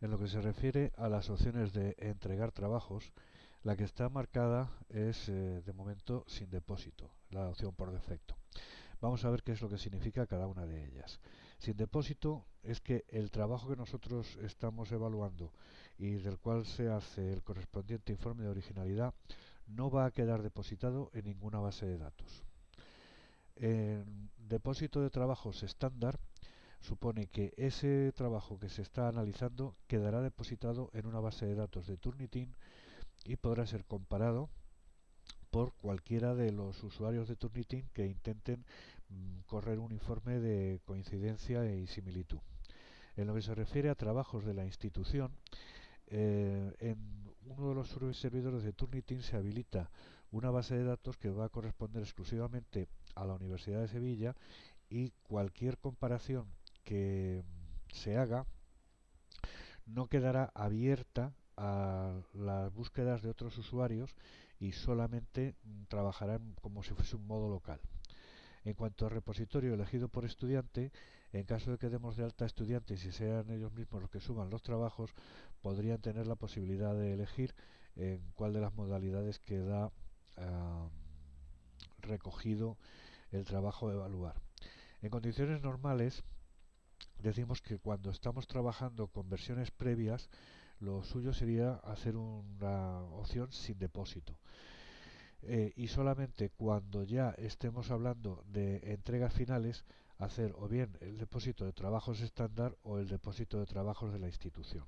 En lo que se refiere a las opciones de entregar trabajos, la que está marcada es eh, de momento sin depósito, la opción por defecto. Vamos a ver qué es lo que significa cada una de ellas. Sin depósito es que el trabajo que nosotros estamos evaluando y del cual se hace el correspondiente informe de originalidad no va a quedar depositado en ninguna base de datos. En depósito de trabajos estándar supone que ese trabajo que se está analizando quedará depositado en una base de datos de Turnitin y podrá ser comparado por cualquiera de los usuarios de Turnitin que intenten mm, correr un informe de coincidencia y similitud. En lo que se refiere a trabajos de la institución, eh, en uno de los servidores de Turnitin se habilita una base de datos que va a corresponder exclusivamente a la Universidad de Sevilla y cualquier comparación que se haga no quedará abierta a las búsquedas de otros usuarios y solamente trabajarán como si fuese un modo local. En cuanto al repositorio elegido por estudiante, en caso de que demos de alta estudiantes y sean ellos mismos los que suban los trabajos, podrían tener la posibilidad de elegir en cuál de las modalidades queda recogido el trabajo de evaluar. En condiciones normales, decimos que cuando estamos trabajando con versiones previas, lo suyo sería hacer una opción sin depósito. Eh, y solamente cuando ya estemos hablando de entregas finales, hacer o bien el depósito de trabajos estándar o el depósito de trabajos de la institución.